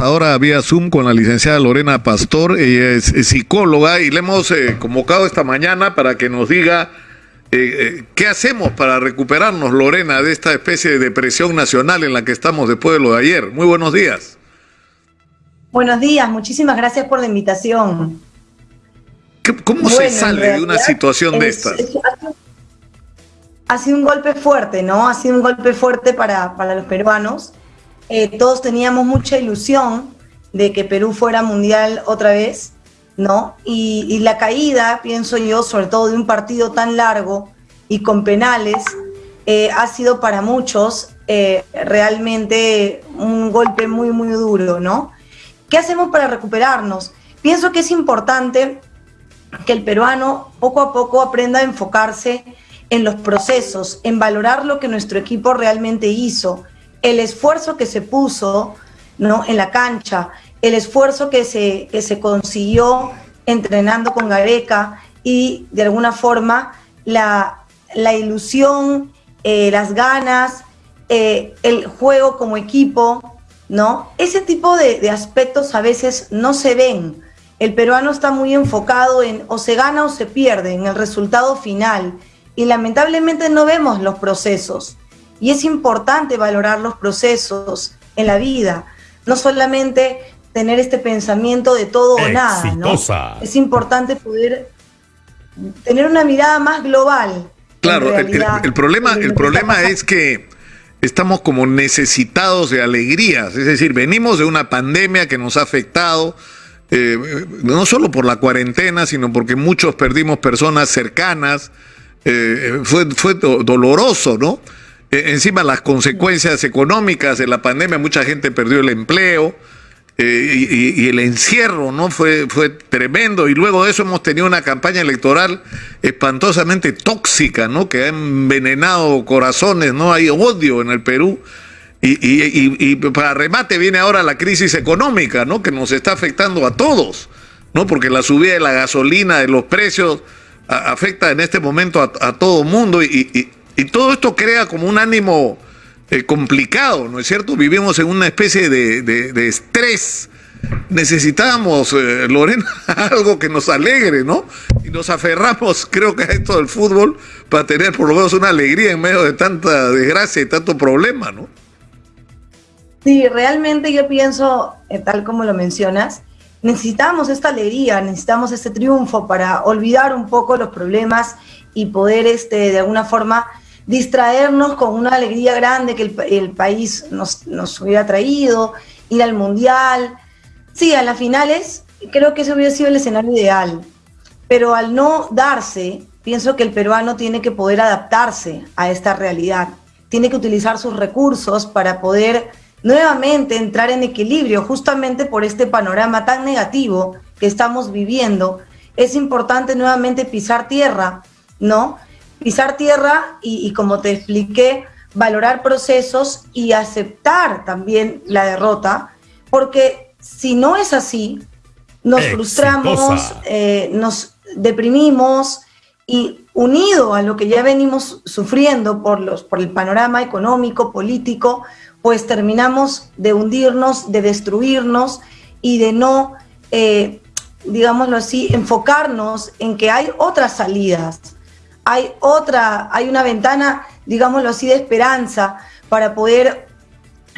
Ahora vía Zoom con la licenciada Lorena Pastor, ella es, psicóloga y le hemos eh, convocado esta mañana para que nos diga eh, eh, qué hacemos para recuperarnos, Lorena, de esta especie de depresión nacional en la que estamos después de lo de ayer. Muy buenos días. Buenos días, muchísimas gracias por la invitación. ¿Cómo se sale de una situación de estas? ha sido un golpe fuerte, ¿no? Ha sido un golpe fuerte para, para los peruanos eh, todos teníamos mucha ilusión de que Perú fuera mundial otra vez, ¿no? Y, la caída, pienso yo, sobre todo de un partido tan largo y con penales, eh, ha sido para muchos eh, realmente un golpe muy, muy duro, ¿no? ¿Qué hacemos para recuperarnos? Pienso que es importante que el peruano poco a poco aprenda a enfocarse en los procesos, en valorar lo que nuestro equipo realmente hizo, el esfuerzo que se puso ¿no? en la cancha, el esfuerzo que se, que se consiguió entrenando con Gareca y de alguna forma la, ilusión, eh, las ganas, eh, el juego como equipo, ¿no? Ese tipo de, de, aspectos a veces no se ven. El peruano está muy enfocado en o se gana o se pierde, en el resultado final. Y lamentablemente no vemos los procesos. Y es importante valorar los procesos en la vida, no solamente tener este pensamiento de todo o nada. ¿no? Es importante poder tener una mirada más global. Claro, el, problema, el problema es que estamos como necesitados de alegrías, es decir, venimos de una pandemia que nos ha afectado, eh, no solo por la cuarentena, sino porque muchos perdimos personas cercanas, eh, fue, fue doloroso, ¿no? Eh, encima las consecuencias económicas de la pandemia, mucha gente perdió el empleo eh, y, el encierro no fue, fue tremendo. Y luego de eso hemos tenido una campaña electoral espantosamente tóxica, ¿no? que ha envenenado corazones, ¿no? Hay odio en el Perú. Y, para remate viene ahora la crisis económica, ¿no? Que nos está afectando a todos, ¿no? Porque la subida de la gasolina, de los precios, afecta en este momento a, a todo mundo y, y todo esto crea como un ánimo eh, complicado, ¿no es cierto? Vivimos en una especie de, estrés. Necesitábamos, eh, Lorena, algo que nos alegre, ¿no? Y nos aferramos, creo que a esto del fútbol, para tener por lo menos una alegría en medio de tanta desgracia y tanto problema, ¿no? Sí, realmente yo pienso, eh, tal como lo mencionas, necesitamos esta alegría, necesitamos este triunfo para olvidar un poco los problemas y poder este, de alguna forma distraernos con una alegría grande que el, país nos, nos, hubiera traído, ir al mundial. Sí, a las finales creo que ese hubiera sido el escenario ideal, pero al no darse, pienso que el peruano tiene que poder adaptarse a esta realidad, tiene que utilizar sus recursos para poder nuevamente entrar en equilibrio, justamente por este panorama tan negativo que estamos viviendo. Es importante nuevamente pisar tierra, ¿no? Pisar tierra y, como te expliqué, valorar procesos y aceptar también la derrota, porque si no es así, nos frustramos, eh, nos deprimimos y unido a lo que ya venimos sufriendo por, los, por el panorama económico, político, pues terminamos de hundirnos, de destruirnos y de no, eh, digámoslo así, enfocarnos en que hay otras salidas, hay otra, hay una ventana, digámoslo así, de esperanza para poder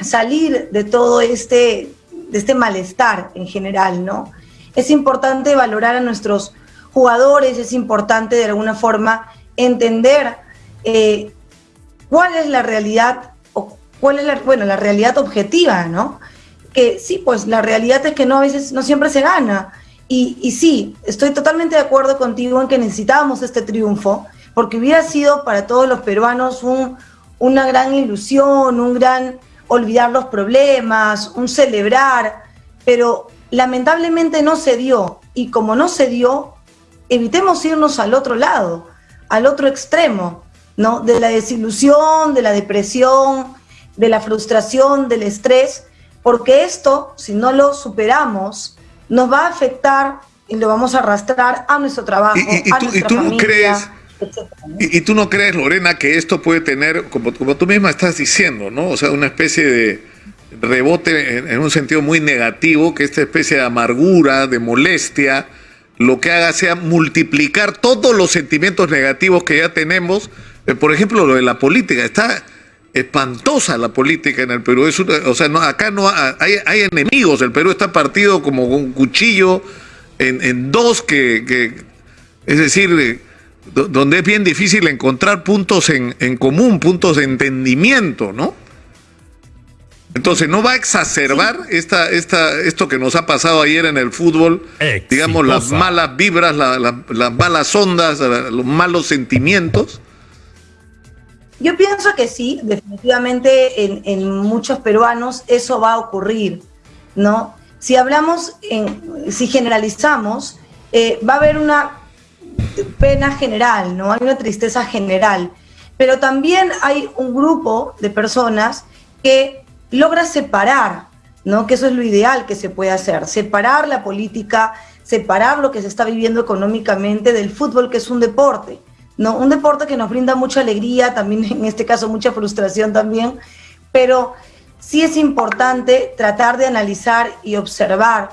salir de todo este, de este malestar en general, ¿no? Es importante valorar a nuestros jugadores, es importante de alguna forma entender eh, cuál es la realidad, o cuál es la, bueno, la realidad objetiva, ¿no? Que sí, pues la realidad es que no a veces, no siempre se gana. Y, y sí, estoy totalmente de acuerdo contigo en que necesitábamos este triunfo, porque hubiera sido para todos los peruanos una gran ilusión, un gran olvidar los problemas, un celebrar, pero lamentablemente no se dio. Y como no se dio, evitemos irnos al otro lado, al otro extremo, ¿no? De la desilusión, de la depresión, de la frustración, del estrés, porque esto, si no lo superamos, nos va a afectar y lo vamos a arrastrar a nuestro trabajo, a nuestra familia. Crees y, tú no crees, Lorena, que esto puede tener, como, como tú misma estás diciendo, ¿no? O sea, una especie de, rebote en, un sentido muy negativo, que esta especie de amargura, de molestia, lo que haga sea multiplicar todos los sentimientos negativos que ya tenemos. Eh, por ejemplo, lo de la política. Está espantosa la política en el Perú. o sea, no, acá no hay, enemigos. El Perú está partido como un cuchillo en, dos que, es decir, donde es bien difícil encontrar puntos en, en común, puntos de entendimiento, ¿no? Entonces, ¿no va a exacerbar esta, esta, esto que nos ha pasado ayer en el fútbol? Digamos, las malas vibras, las malas ondas, los malos sentimientos. Yo pienso que sí, definitivamente en, muchos peruanos eso va a ocurrir, ¿no? Si hablamos, en, si generalizamos, eh, va a haber una pena general, ¿no? Hay una tristeza general, pero también hay un grupo de personas que logra separar, ¿no? Que eso es lo ideal que se puede hacer, separar la política, separar lo que se está viviendo económicamente del fútbol, que es un deporte, ¿no? Un deporte que nos brinda mucha alegría, también en este caso mucha frustración también, pero sí es importante tratar de analizar y observar,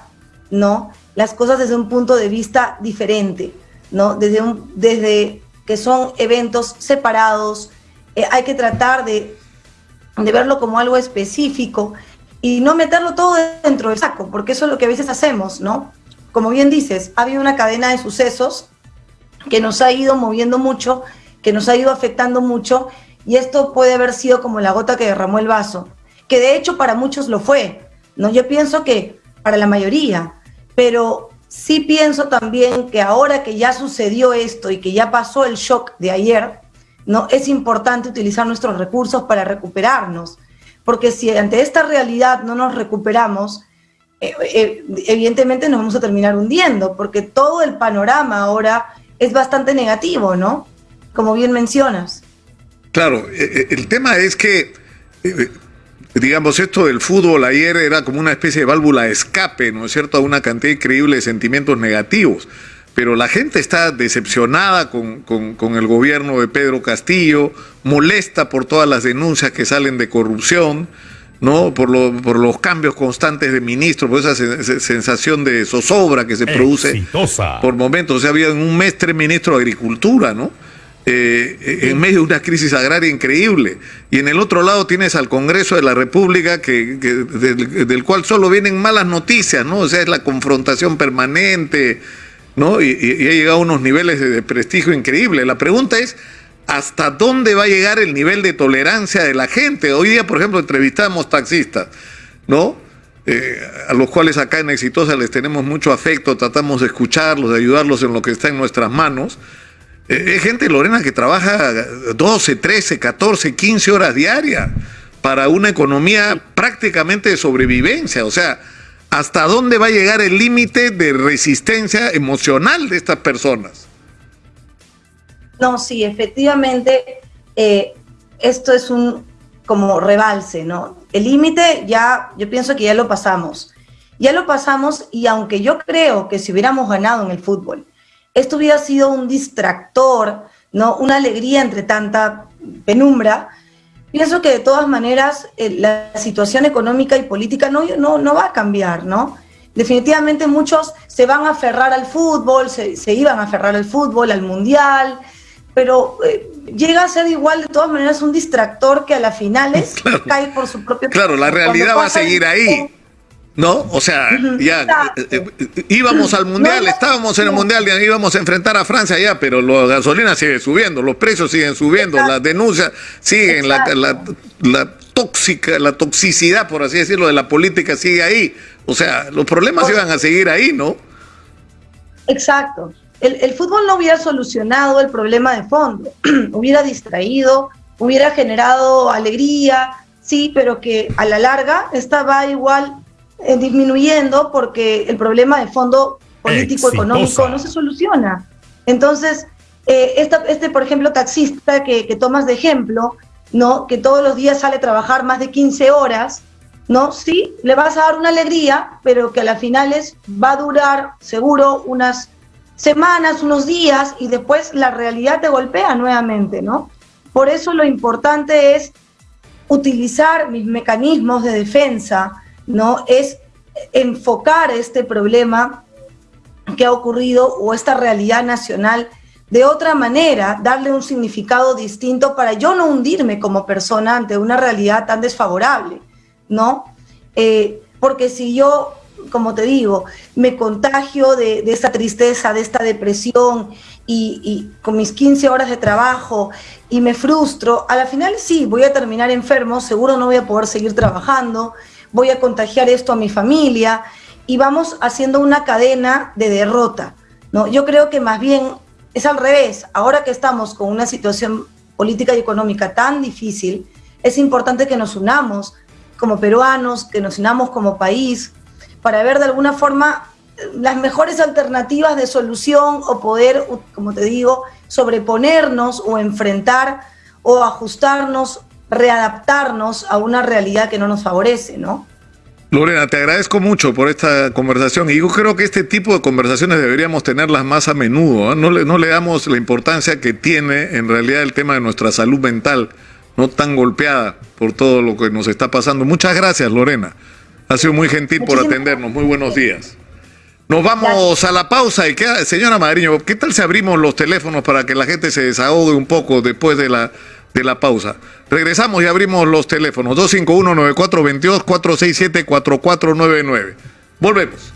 ¿no? Las cosas desde un punto de vista diferente, ¿no? Desde, desde que son eventos separados, eh, hay que tratar de de verlo como algo específico y no meterlo todo dentro del saco, porque eso es lo que a veces hacemos, ¿no? Como bien dices, ha habido una cadena de sucesos que nos ha ido moviendo mucho, que nos ha ido afectando mucho, y esto puede haber sido como la gota que derramó el vaso, que de hecho para muchos lo fue, ¿no? Yo pienso que para la mayoría, pero sí pienso también que ahora que ya sucedió esto y que ya pasó el shock de ayer, ¿no? Es importante utilizar nuestros recursos para recuperarnos, porque si ante esta realidad no nos recuperamos, eh, eh, evidentemente nos vamos a terminar hundiendo, porque todo el panorama ahora es bastante negativo, ¿no? Como bien mencionas. Claro, eh, el tema es que, digamos, esto del fútbol ayer era como una especie de válvula de escape, ¿no es cierto?, a una cantidad increíble de sentimientos negativos pero la gente está decepcionada con, el gobierno de Pedro Castillo, molesta por todas las denuncias que salen de corrupción, ¿no? Por, por los cambios constantes de ministros, por esa sensación de zozobra que se produce por momentos. O sea, había en un mes tres ministros de Agricultura, ¿no? Eh, en medio de una crisis agraria increíble. Y en el otro lado tienes al Congreso de la República, que, del, cual solo vienen malas noticias, ¿no? O sea, es la confrontación permanente, ¿no? Y, ha llegado a unos niveles de, prestigio increíble. La pregunta es, ¿hasta dónde va a llegar el nivel de tolerancia de la gente? Hoy día, por ejemplo, entrevistamos taxistas, ¿no? Eh, a los cuales acá en Exitosa les tenemos mucho afecto, tratamos de escucharlos, de ayudarlos en lo que está en nuestras manos. Eh, es gente, Lorena, que trabaja 12, 13, 14, 15 horas diarias para una economía prácticamente de sobrevivencia. O sea, hasta dónde va a llegar el límite de resistencia emocional de estas personas. No, sí, efectivamente, eh, esto es un como rebalse, ¿no? El límite ya, yo pienso que ya lo pasamos. Ya lo pasamos y aunque yo creo que si hubiéramos ganado en el fútbol, esto hubiera sido un distractor, ¿no? Una alegría entre tanta penumbra, Pienso que de todas maneras eh, la situación económica y política no, no, no, va a cambiar, ¿no? Definitivamente muchos se van a aferrar al fútbol, se, iban a aferrar al fútbol, al mundial, pero eh, llega a ser igual de todas maneras un distractor que a las finales cae por su propio... Claro, la realidad va a seguir ahí. ¿No? O sea, ya eh, eh, íbamos al mundial, estábamos en el mundial, y íbamos a enfrentar a Francia ya, pero la gasolina sigue subiendo, los precios siguen subiendo, las denuncias siguen, la, la, tóxica, la toxicidad, por así decirlo, de la política sigue ahí. O sea, los problemas iban a seguir ahí, ¿no? Exacto. El, el fútbol no hubiera solucionado el problema de fondo, hubiera distraído, hubiera generado alegría, sí, pero que a la larga estaba igual eh, disminuyendo porque el problema de fondo político, económico no se soluciona. Entonces, eh, este, por ejemplo, taxista que, tomas de ejemplo, ¿no? que todos los días sale a trabajar más de 15 horas, ¿no? Sí, le vas a dar una alegría, pero que a las finales va a durar seguro unas semanas, unos días, y después la realidad te golpea nuevamente, ¿no? Por eso lo importante es utilizar mis mecanismos de defensa, ¿no? Es enfocar este problema que ha ocurrido o esta realidad nacional de otra manera, darle un significado distinto para yo no hundirme como persona ante una realidad tan desfavorable, ¿no? Eh, porque si yo, como te digo, me contagio de, esta tristeza, de esta depresión y, y, con mis 15 horas de trabajo y me frustro, a la final sí, voy a terminar enfermo, seguro no voy a poder seguir trabajando, voy a contagiar esto a mi familia y vamos haciendo una cadena de derrota. ¿no? Yo creo que más bien es al revés. Ahora que estamos con una situación política y económica tan difícil, es importante que nos unamos como peruanos, que nos unamos como país, para ver de alguna forma las mejores alternativas de solución o poder, como te digo, sobreponernos o enfrentar o ajustarnos, readaptarnos a una realidad que no nos favorece, ¿no? Lorena, te agradezco mucho por esta conversación y yo creo que este tipo de conversaciones deberíamos tenerlas más a menudo. ¿eh? No, le, no le damos la importancia que tiene en realidad el tema de nuestra salud mental, no tan golpeada por todo lo que nos está pasando. Muchas gracias, Lorena. Ha sido muy gentil por atendernos. Muy buenos días. Nos vamos a la pausa y queda, señora Madriño, ¿qué tal si abrimos los teléfonos para que la gente se desahogue un poco después de la de la pausa. Regresamos y abrimos los teléfonos 251-9422, 467-4499. Volvemos.